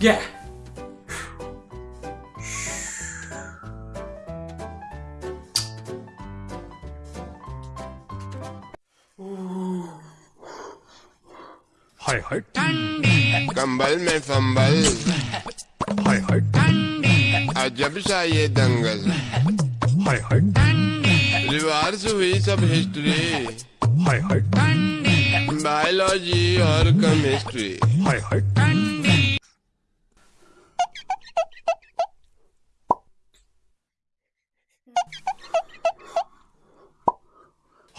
Yeah. हाय हाय कंबल में फंबल। हाय हाय अजब सा ये दंगल। हाय हाय रिवार्स हुई सब हिस्ट्री। हाय हाय बायोलॉजी और केमिस्ट्री। हाय हाय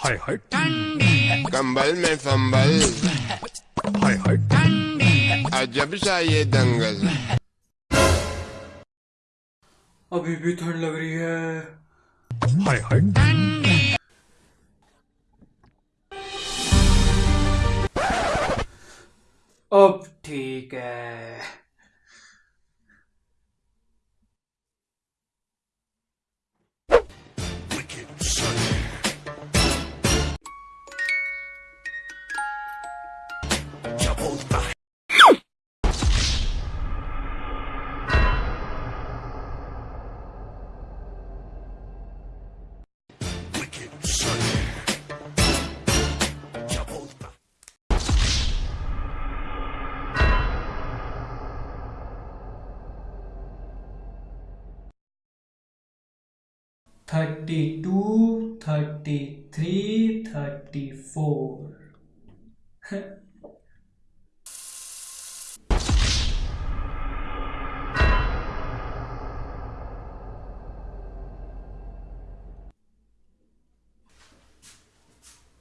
हाय हाय कंबल में संबल। हाय हाय अजब सा ये दंगल। अभी भी ठंड लग रही है। हाय हाय अब ठीक है। Thirty two thirty three thirty four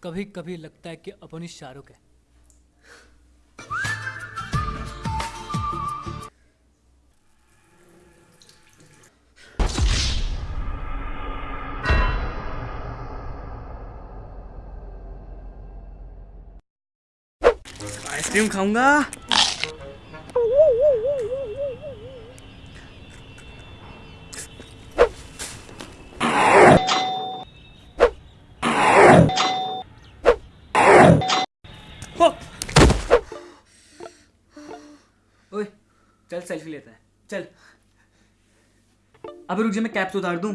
कभी कभी लगता है कि अपन शाहरुख है। आइसक्रीम खाऊँगा। चल सेल्फी लेता है। चल। अबे रुक जा, मैं कैप्स उतार दूँ।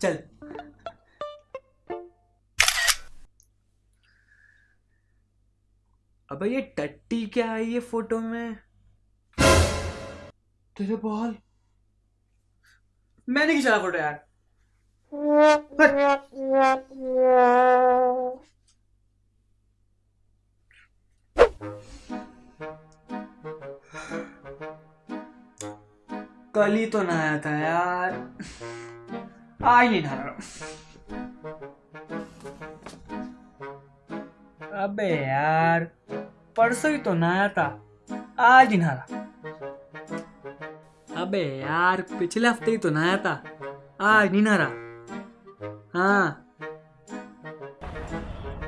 चल। अबे ये टट्टी क्या है ये फ़ोटो में? तेरे बाल। मैंने खिंचा फ़ोटो यार। कल ही तो नहाया था यार। आज नहीं नहा रहा। अबे यार। परसों ही तो नहाया था। आज ही नहा अबे यार पिछले हफ़्ते ही तो नहाया था। आज नहीं नहा हाँ।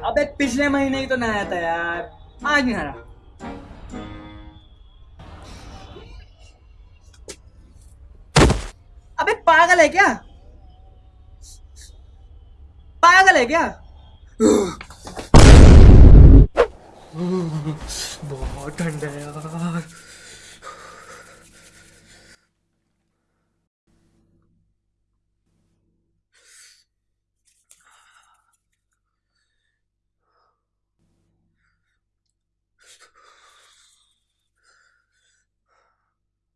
अबे पिछले महीने ही तो नहाया था यार। आज नहीं नहा अबे पागल है क्या? पागल है क्या? बहुत ठंड है यार।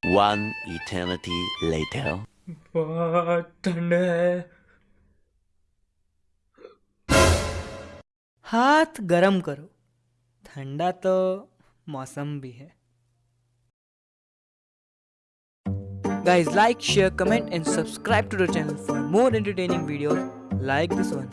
One eternity later. बहुत ठंड है। हाथ गरम करो। ठंडा तो मौसम भी है। Guys like share comment and subscribe to the channel for more entertaining video like this one